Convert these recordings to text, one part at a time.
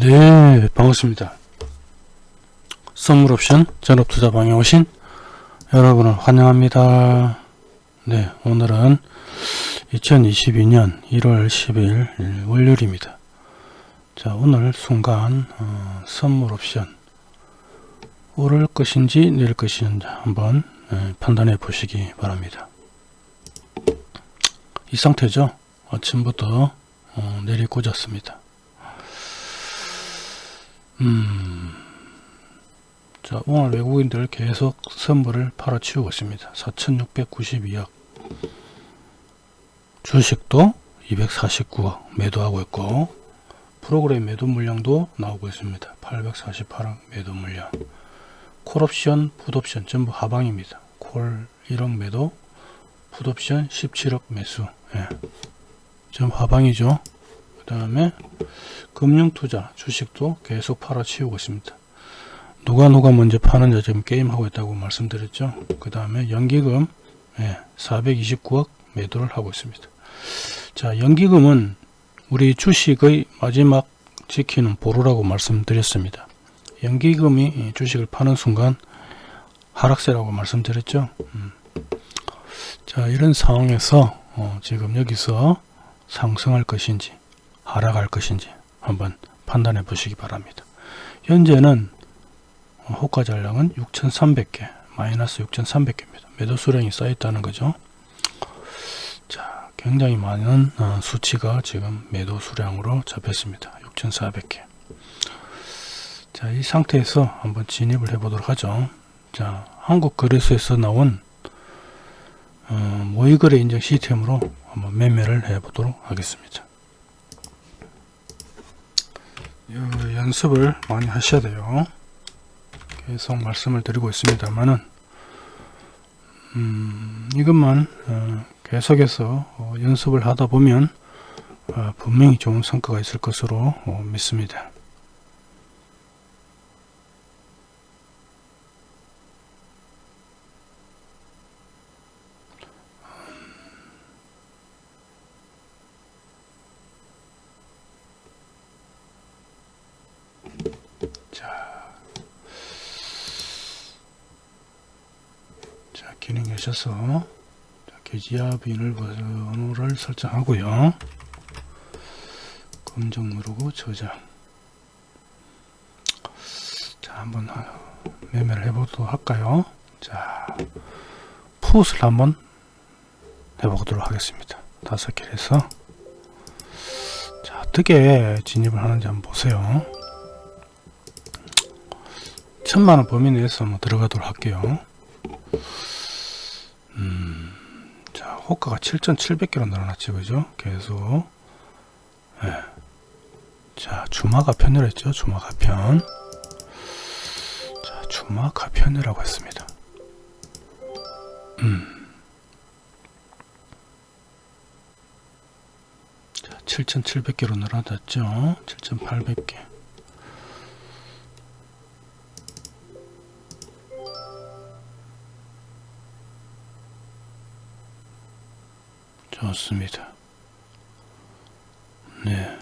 네 반갑습니다. 선물 옵션 전업투자 방에 오신 여러분을 환영합니다. 네 오늘은 2022년 1월 10일 월요일입니다. 자 오늘 순간 어, 선물 옵션. 오를 것인지 내릴 것인지 한번 예, 판단해 보시기 바랍니다. 이 상태죠? 아침부터 어, 내리 꽂았습니다 음, 자 오늘 외국인들 계속 선물을 팔아치우고 있습니다. 4692억. 주식도 249억 매도하고 있고 프로그램 매도 물량도 나오고 있습니다. 848억 매도 물량. 콜옵션 풋옵션 전부 하방입니다. 콜 1억 매도 풋옵션 17억 매수. 예. 전부 하방이죠 그 다음에 금융투자 주식도 계속 팔아치우고 있습니다. 누가 누가 먼저 파는지 지금 게임하고 있다고 말씀드렸죠. 그 다음에 연기금 예, 429억 매도를 하고 있습니다. 자 연기금은 우리 주식의 마지막 지키는 보루라고 말씀드렸습니다. 연기금이 주식을 파는 순간 하락세라고 말씀드렸죠. 음. 자 이런 상황에서 어, 지금 여기서 상승할 것인지 하락할 것인지 한번 판단해 보시기 바랍니다. 현재는 호가 잔량은 6,300개 마이너스 6,300개입니다. 매도 수량이 쌓여 있다는 거죠. 자, 굉장히 많은 어, 수치가 지금 매도 수량으로 잡혔습니다. 6,400개. 자, 이 상태에서 한번 진입을 해 보도록 하죠. 자, 한국 거래소에서 나온 어, 모의거래 인증 시스템으로 한번 매매를 해 보도록 하겠습니다. 연습을 많이 하셔야 돼요. 계속 말씀을 드리고 있습니다만은 음, 이것만 어, 계속해서 어, 연습을 하다 보면 어, 분명히 좋은 성과가 있을 것으로 어, 믿습니다 자, 계셔서 계지와 비밀번호를 설정하고요. 검정 누르고 저장. 자, 한번 매매를 해보도록 할까요? 자, 풋을 한번 해보도록 하겠습니다. 다섯 개 해서 자, 어떻게 진입을 하는지 한번 보세요. 천만원 범위 내에서 한번 들어가도록 할게요 호가가 7700개로 늘어났죠 그죠? 계속. 네. 자 주마가 편이랬죠 주마가 편. 자, 주마가 편이라고 했습니다. 음. 자, 7700개로 늘어났죠? 7800개 좋습니다. 네.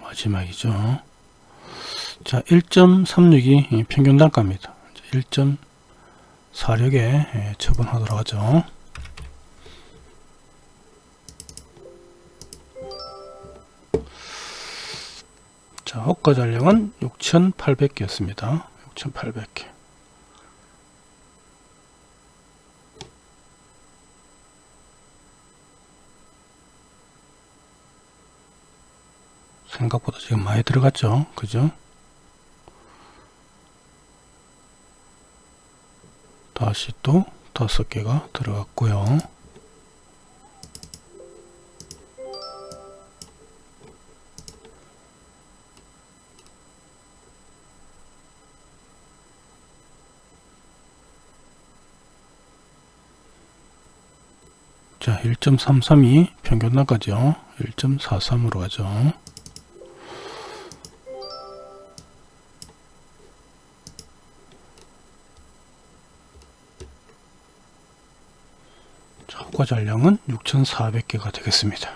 마지막이죠. 자, 1.36이 평균 단가입니다. 1.46에 예, 처분하도록 하죠. 자, 호가 잔량은 6,800개였습니다. 6,800개. 생각보다 지금 많이 들어갔죠? 그죠? 다시 또 다섯 개가 들어갔고요. 자 1.332 평균 나가죠? 1.43으로 가죠 목표 잔량은 6,400개가 되겠습니다.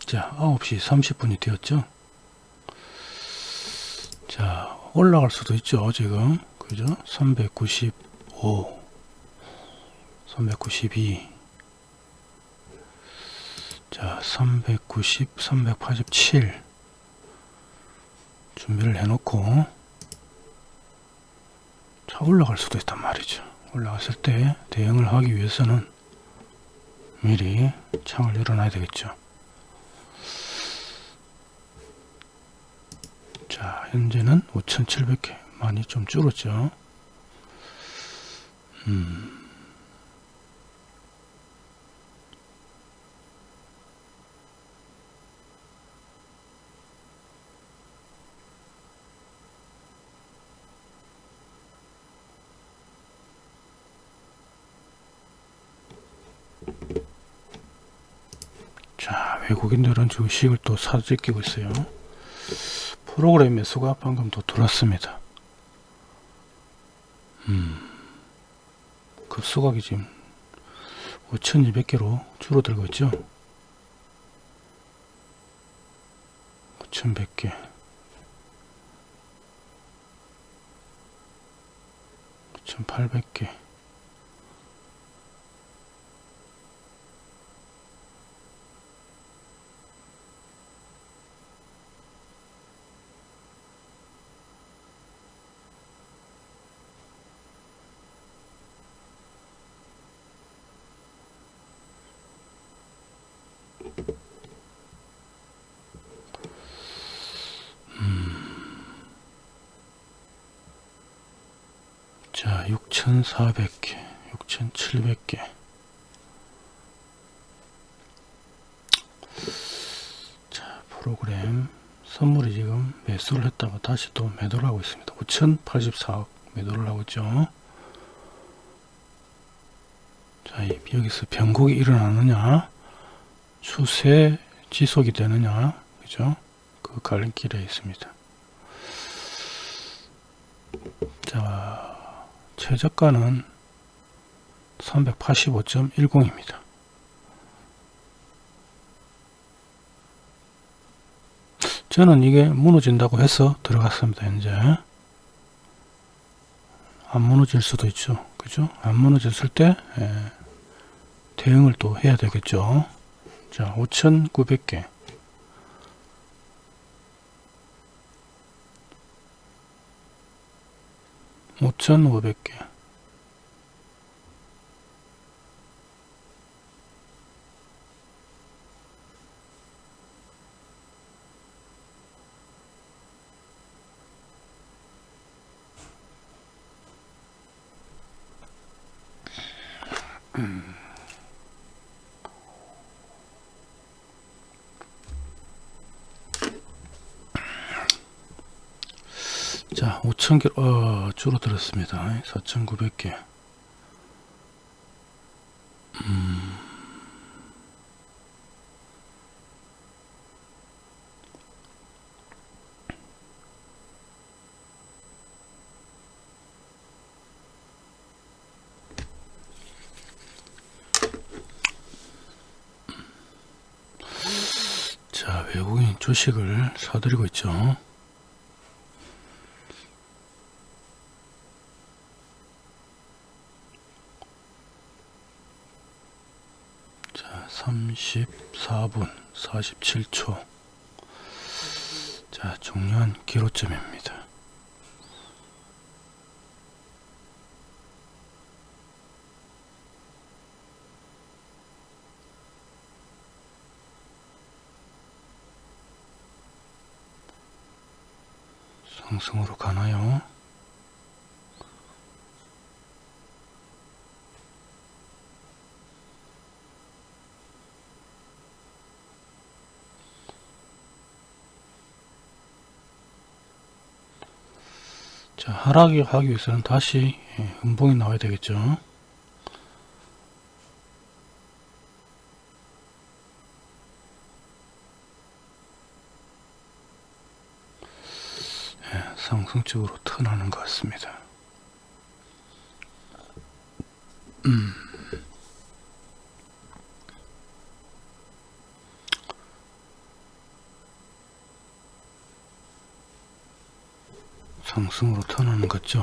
자 9시 30분이 되었죠? 자 올라갈 수도 있죠 지금. 그죠? 395 392 자, 390, 387 준비를 해놓고. 자, 올라갈 수도 있단 말이죠. 올라갔을 때 대응을 하기 위해서는 미리 창을 열어놔야 되겠죠. 자, 현재는 5,700개 많이 좀 줄었죠. 음. 자, 외국인들은 주식을 또 사들이고 있어요. 프로그램 매수가 방금 또 들어왔습니다. 음, 급수각이 지금 5,200개로 줄어들고 있죠. 5,100개. 5,800개. 자, 6,400개, 6,700개. 자, 프로그램 선물이 지금 매수를 했다가 다시 또 매도를 하고 있습니다. 5,084억 매도를 하고 있죠. 자, 여기서 변곡이 일어나느냐, 추세 지속이 되느냐, 그죠? 그 갈림길에 있습니다. 자, 최저가는 385.10입니다. 저는 이게 무너진다고 해서 들어갔습니다. 현재 안 무너질 수도 있죠. 그죠? 안 무너졌을 때 예, 대응을 또 해야 되겠죠. 자, 5,900개 5,500개 자, 5,000개, 어, 줄어들었습니다. 4,900개. 음. 자, 외국인 주식을 사들이고 있죠. 자, 34분 47초. 자, 중요한 기로점입니다. 상승으로 가나요? 자, 하락이 하기 위해서는 다시 예, 음봉이 나와야 되겠죠. 예, 상승적으로 턴하는 것 같습니다. 상승으로 턴하는 거죠.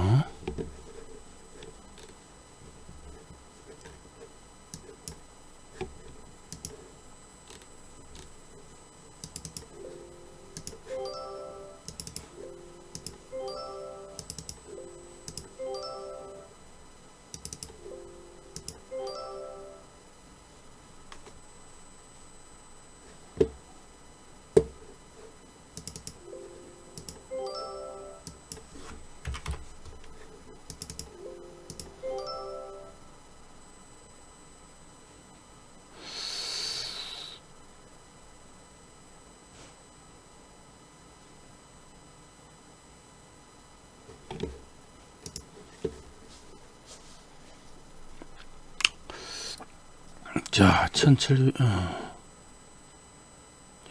1700, 어,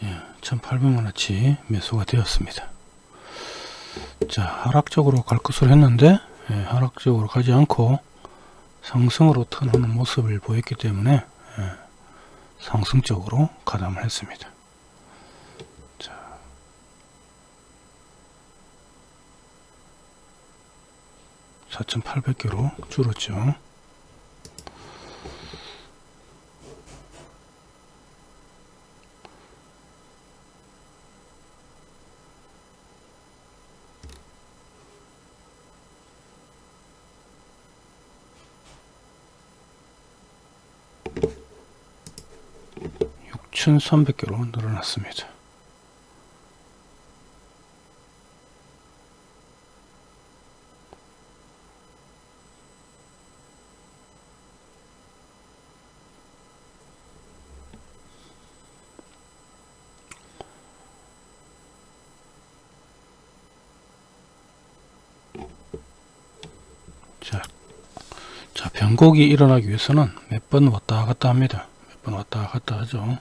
예, 1800만원치 매수가 되었습니다. 자, 하락적으로 갈 것으로 했는데, 예, 하락적으로 가지 않고 상승으로 턴하는 모습을 보였기 때문에, 예, 상승적으로 가담을 했습니다. 자, (4800개로) 줄었죠. (6300개로) 늘어났습니다. 자, 자 변곡이 일어나기 위해서는 몇 번 왔다 갔다 합니다. 몇 번 왔다 갔다 하죠.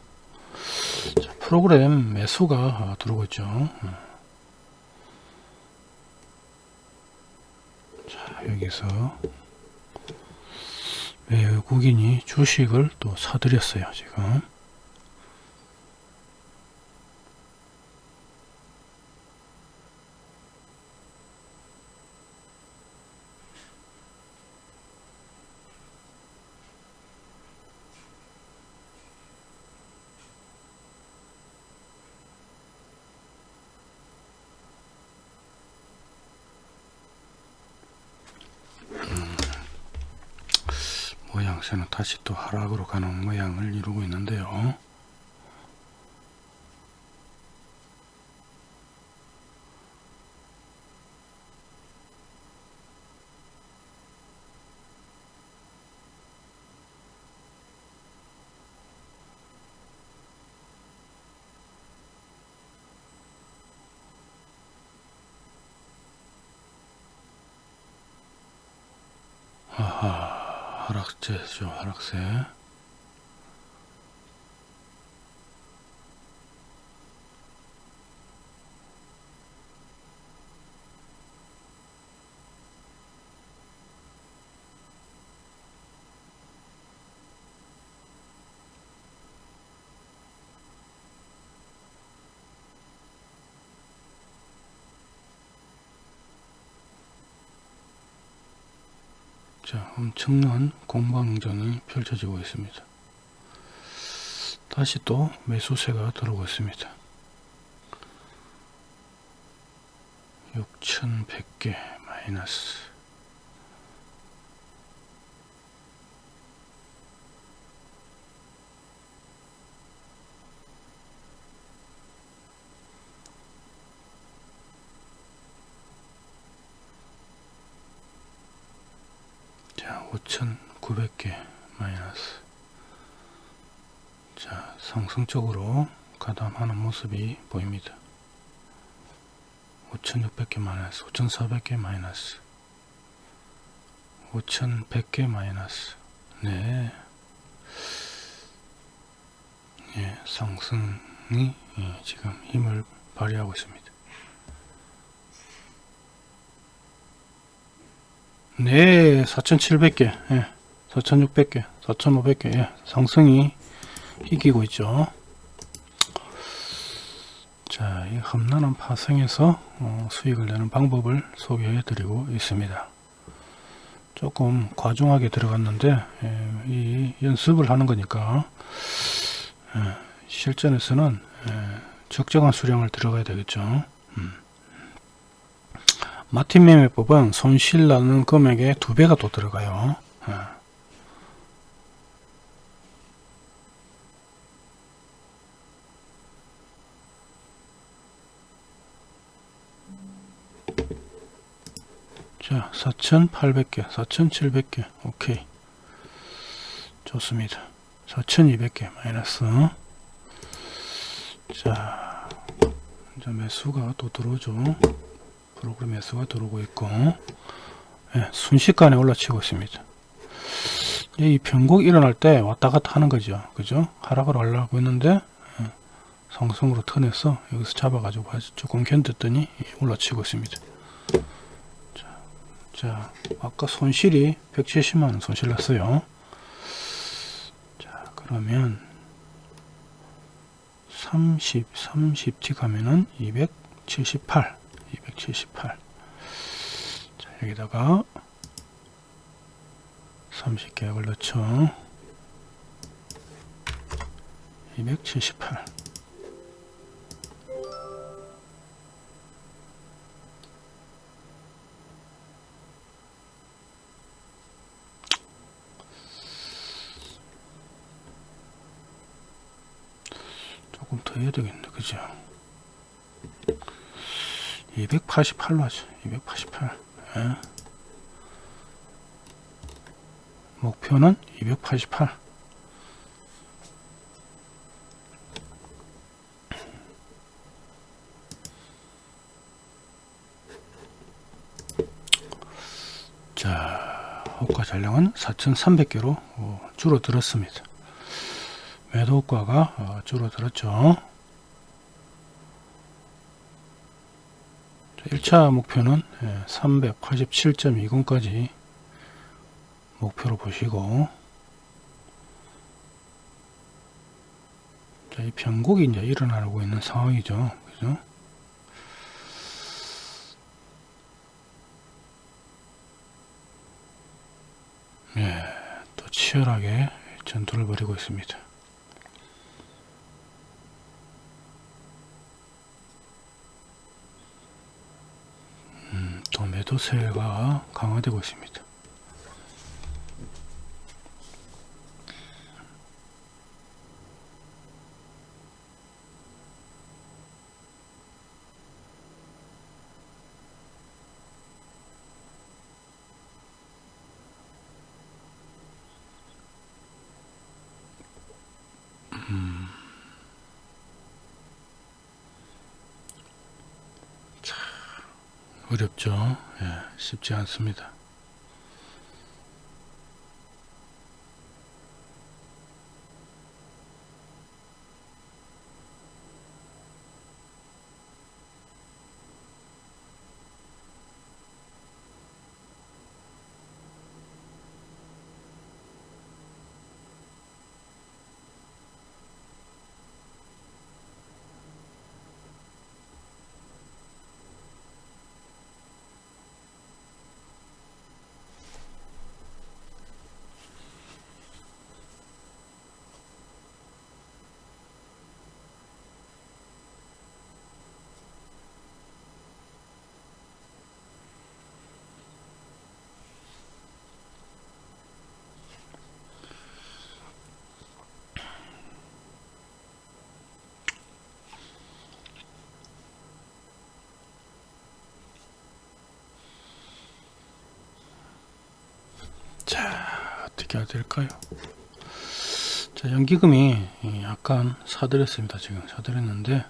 자, 프로그램 매수가 아, 들어오고 있죠. 음. 자, 여기서 외국인이 주식을 또 사들였어요. 지금. 모양새는 하락으로 가는 모양을 이루고 있는데요. 아 하, 하락세 죠, 하락세. 자, 엄청난 공방전이 펼쳐지고 있습니다. 다시 또 매수세가 들어오고 있습니다. 6100개 마이너스 자, 5,900개 마이너스. 자, 상승적으로 가담하는 모습이 보입니다. 5,600개 마이너스, 5,400개 마이너스, 5,100개 마이너스. 네. 예, 상승이 예, 지금 힘을 발휘하고 있습니다. 네 4700개 예, 4600개 4500개 예, 상승이 이기고 있죠. 자, 이 험난한 파생에서 어, 수익을 내는 방법을 소개해 드리고 있습니다. 조금 과중하게 들어갔는데 예, 이 연습을 하는 거니까 예, 실전에서는 예, 적정한 수량을 들어가야 되겠죠. 음. 마틴 매매법은 손실 나는 금액의 두 배가 더 들어가요. 예. 자 4800개 4700개. 오케이. 좋습니다. 4200개 마이너스. 자 이제 매수가 또 들어오죠 프로그램 매수가 들어오고 있고 예, 순식간에 올라치고 있습니다. 이 변곡 일어날 때 왔다 갔다 하는 거죠. 그죠? 하락을 하려고 했는데 예, 상승으로 턴해서 여기서 잡아 가지고 조금 견뎠더니 올라치고 있습니다. 자 아까 손실이 170만원 손실 났어요. 자 그러면 30 30t 가면은 278 278 자, 여기다가 30계약을 넣죠. 278 조금 더 해야 되겠네 그죠 288로 하죠 288 예. 목표는 288 자, 호가 잔량은 4,300개로 어, 줄어들었습니다. 매도 효과가 어, 줄어들었죠. 1차 목표는 387.20까지 목표로 보시고 자, 이 변곡이 이제 일어나고 있는 상황이죠. 그죠? 예, 또 치열하게 전투를 벌이고 있습니다. 또 매도세가 강화되고 있습니다. 어렵죠. 예, 쉽지 않습니다. 자, 어떻게 해야 될까요? 자, 연기금이 약간 사들였습니다. 지금 사들였는데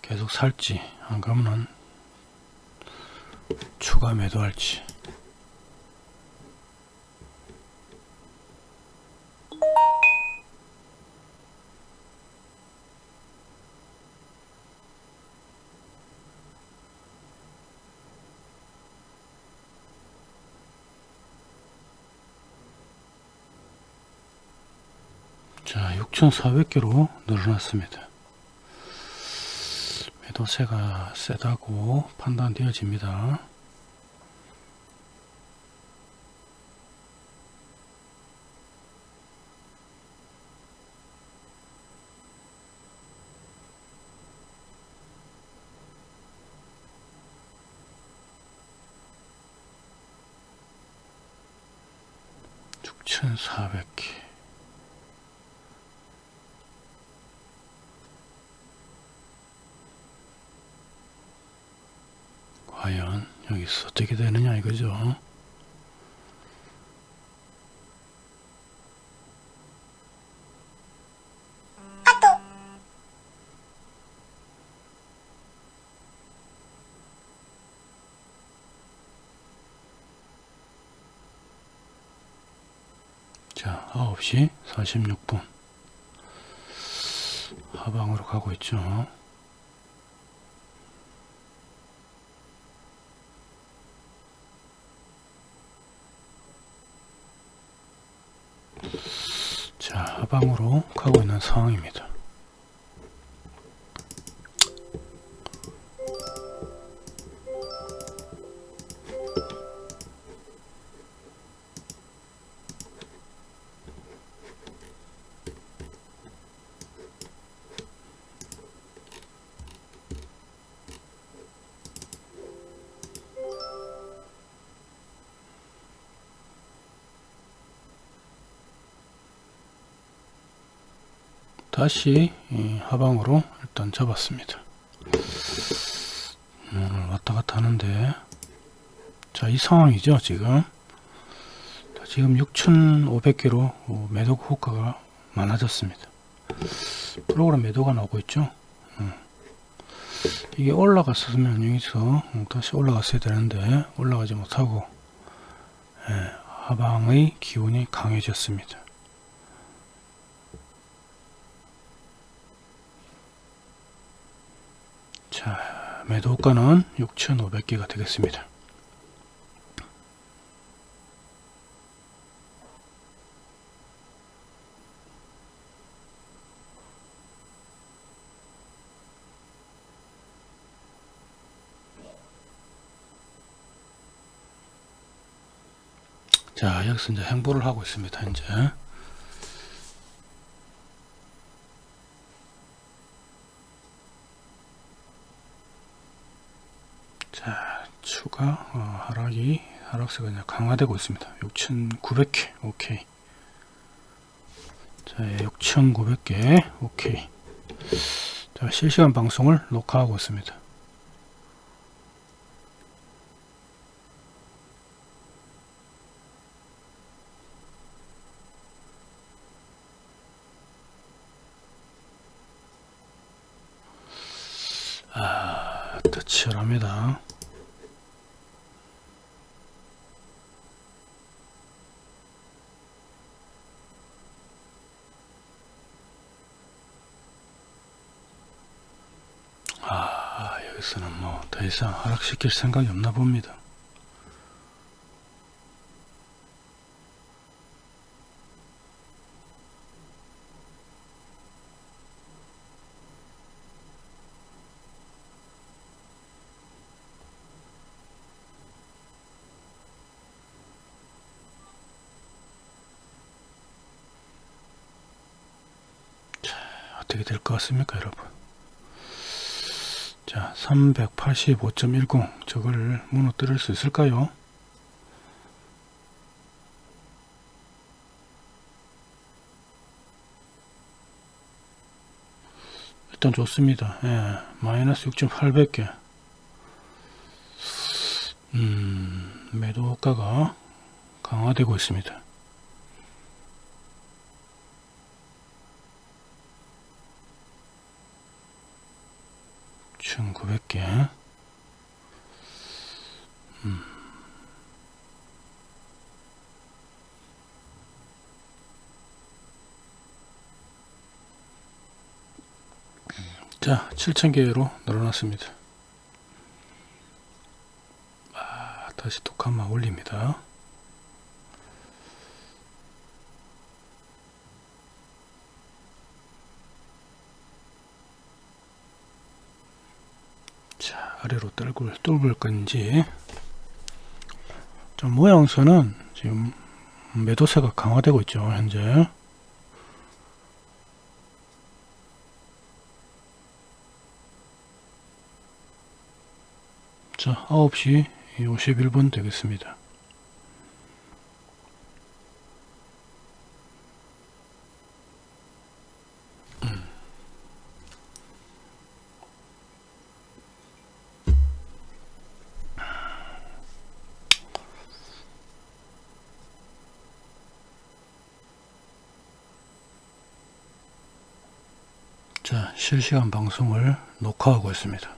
계속 살지 안 그러면 추가 매도할지 자 6,400개로 늘어났습니다. 매도세가 세다고 판단되어집니다. 육천사백 개 과연 여기서 어떻게 되느냐 이거죠. 자, 9시 46분. 하방으로 가고 있죠. 자, 하방으로 가고 있는 상황입니다. 다시 이 하방으로 일단 잡았습니다. 오늘 왔다 갔다 하는데 자 이 상황이죠 지금 자, 지금 6,500개로 매도 호가가 많아졌습니다. 프로그램 매도가 나오고 있죠. 음. 이게 올라갔으면 여기서 다시 올라갔어야 되는데 올라가지 못하고 예, 하방의 기운이 강해졌습니다. 자, 매도가는 6,500개가 되겠습니다. 자, 여기서 이제 행보를 하고 있습니다. 현재. 자, 추가 어, 하락이 하락세가 이제 강화되고 있습니다. 6,900개. 오케이. 자, 6,900개. 오케이. 자, 실시간 방송을 녹화하고 있습니다. 아, 또 치열합니다. 아, 여기서는 뭐 더 이상 하락시킬 생각이 없나 봅니다. 어떻게 될 것 같습니까 여러분 자 385.10 저걸 무너뜨릴 수 있을까요? 일단 좋습니다. 예, 마이너스 6.800개. 음, 매도 효과가 강화되고 있습니다 1900개. 음. 자 7000개로 늘어났습니다. 아, 다시 독한마 올립니다 아래로 뚫을, 뚫을 건지. 좀 모양새는 지금 매도세가 강화되고 있죠 현재. 자 9시 51분 되겠습니다 실시간 방송을 녹화하고 있습니다.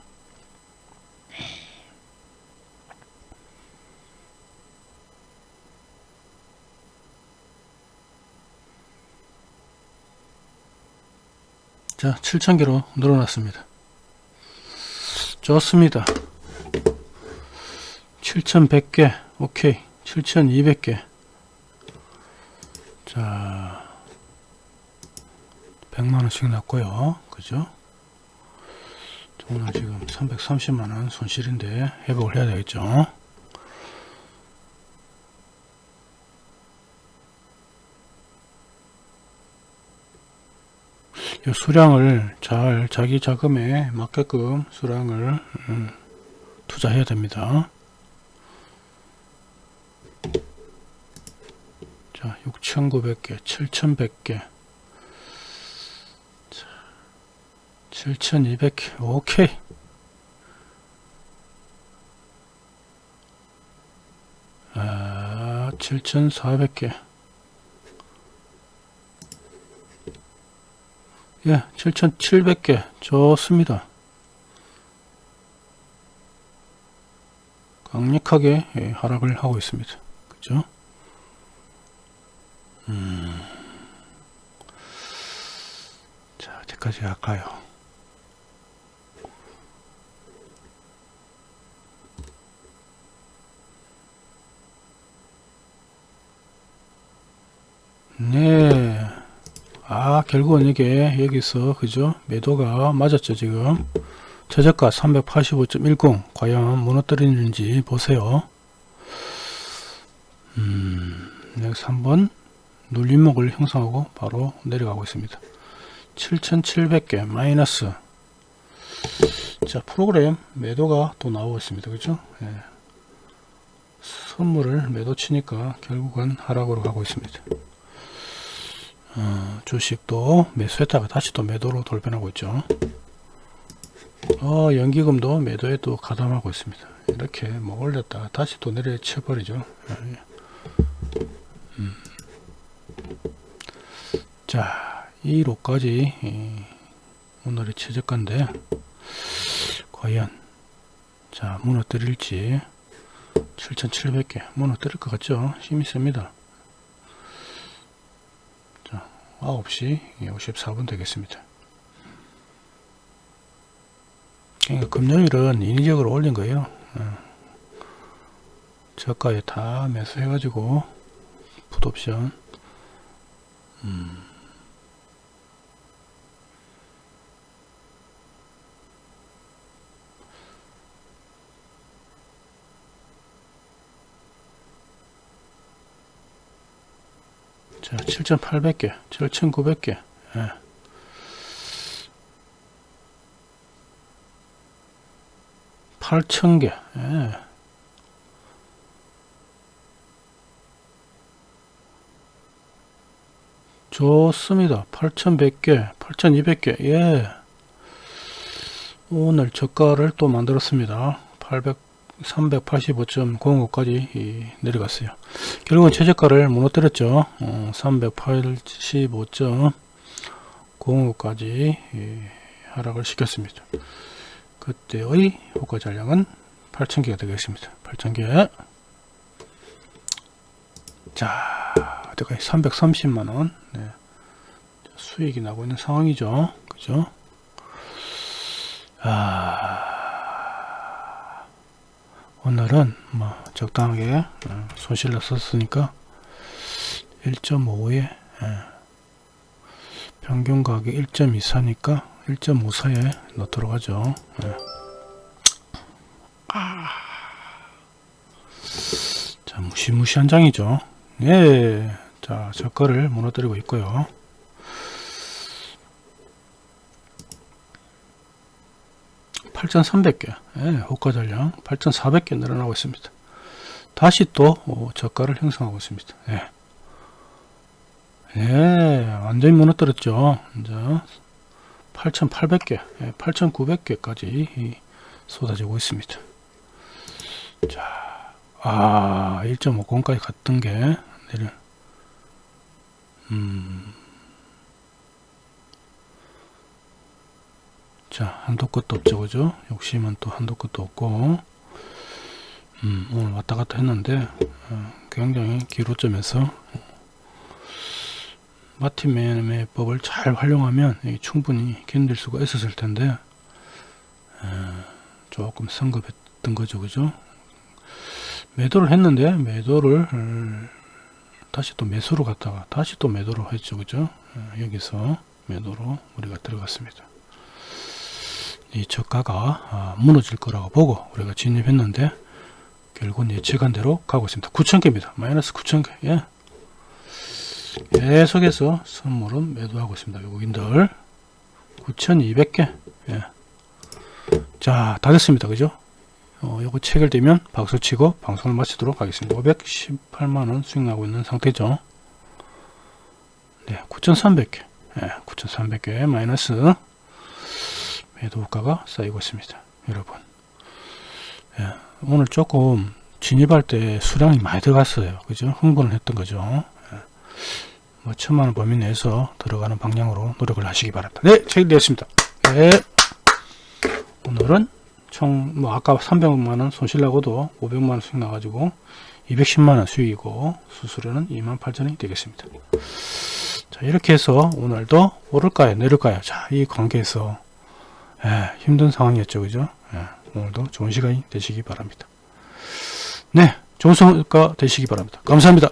자 7,000개로 늘어났습니다. 좋습니다. 7,100개 오케이. 7,200개 100만원씩 났고요. 그죠? 오늘 지금 330만원 손실인데 회복을 해야 되겠죠? 이 수량을 잘 자기 자금에 맞게끔 수량을 음, 투자해야 됩니다. 자 6900개 7100개 7200개 오케이. 아 7400개. 예 7700개. 좋습니다. 강력하게 예, 하락을 하고 있습니다. 그죠? 음. 자 어디까지 갈까요 네. 아, 결국은 이게 여기서, 그죠? 매도가 맞았죠, 지금. 최저가 385.10. 과연 무너뜨리는지 보세요. 음, 여기서 한번 눌림목을 형성하고 바로 내려가고 있습니다. 7,700개 마이너스. 자, 프로그램 매도가 또 나오고 있습니다. 그죠? 예. 선물을 매도 치니까 결국은 하락으로 가고 있습니다. 어, 주식도 매수했다가 다시 또 매도로 돌변하고 있죠. 어, 연기금도 매도에 또 가담하고 있습니다. 이렇게 뭐 올렸다가 다시 또 내려쳐 버리죠. 음. 자, 2로까지 오늘의 최저가인데 과연 자 무너뜨릴지 7700개 무너뜨릴 것 같죠? 힘이 셉니다. 9시 54분 되겠습니다. 그러니까 금요일은 인위적으로 올린 거예요. 어. 저가에 다 매수해가지고 풋옵션 음. 자, 7,800개, 7,900개. 예. 팔천 개 예. 좋습니다. 8,100개, 8,200개, 예. 오늘 저가를 또 만들었습니다. 800, 385.05까지 내려갔어요. 결국은 최저가를 무너뜨렸죠. 어, 385.05까지 하락을 시켰습니다. 그때의 효과 잔량은 8,000개가 되겠습니다. 8,000개. 자, 어디까지 330만원. 네. 수익이 나고 있는 상황이죠. 그죠? 아. 오늘은 뭐 적당하게 예, 손실로 썼으니까 1.5에 예, 평균 가격 1.24니까 1.54에 넣도록 하죠. 예. 아. 자 무시무시한 장이죠. 네. 예자 저거를 무너뜨리고 있고요. (8,300개) 예, 호가 전량 (8,400개) 늘어나고 있습니다. 다시 또 어, 저가를 형성하고 있습니다. 예. 예, 완전히 무너뜨렸죠. 이제 8,800개, 예, 8,900개까지 쏟아지고 있습니다. 자, 아, 1.50까지 갔던 게 내려. 음. 자, 한도 끝도 없죠, 그죠? 욕심은 또 한도 끝도 없고, 음, 오늘 왔다 갔다 했는데, 어, 굉장히 기로점에서 마틴 매매법을 잘 활용하면 충분히 견딜 수가 있었을 텐데 어, 조금 성급했던 거죠 그죠? 매도를 했는데 매도를 어, 다시 또 매수로 갔다가 다시 또 매도로 했죠 그죠? 어, 여기서 매도로 우리가 들어갔습니다 이 저가가 아, 무너질 거라고 보고 우리가 진입했는데 결국은 예측한 대로 가고 있습니다 9,000개입니다 마이너스 9,000개 예. 계속해서 선물은 매도하고 있습니다. 외국인들 9,200개 예. 자, 다 됐습니다. 그죠? 어, 요거 체결되면 박수치고 방송을 마치도록 하겠습니다. 518만원 수익 나고 있는 상태죠. 네, 9,300개 예, 9,300개 마이너스 매도가가 쌓이고 있습니다. 여러분 예, 오늘 조금 진입할 때 수량이 많이 들어갔어요. 그죠? 흥분을 했던 거죠. 뭐 천만원 범위 내에서 들어가는 방향으로 노력을 하시기 바랍니다. 네, 체결되었습니다. 네. 오늘은 총 뭐 아까 300만원 손실나고도 500만원 수익 나가지고 210만원 수익이고 수수료는 28,000원이 되겠습니다. 자 이렇게 해서 오늘도 오를까요 내릴까요 자 이 관계에서 예, 힘든 상황이었죠. 그죠? 예, 오늘도 좋은 시간이 되시기 바랍니다. 네 좋은 성과 되시기 바랍니다. 감사합니다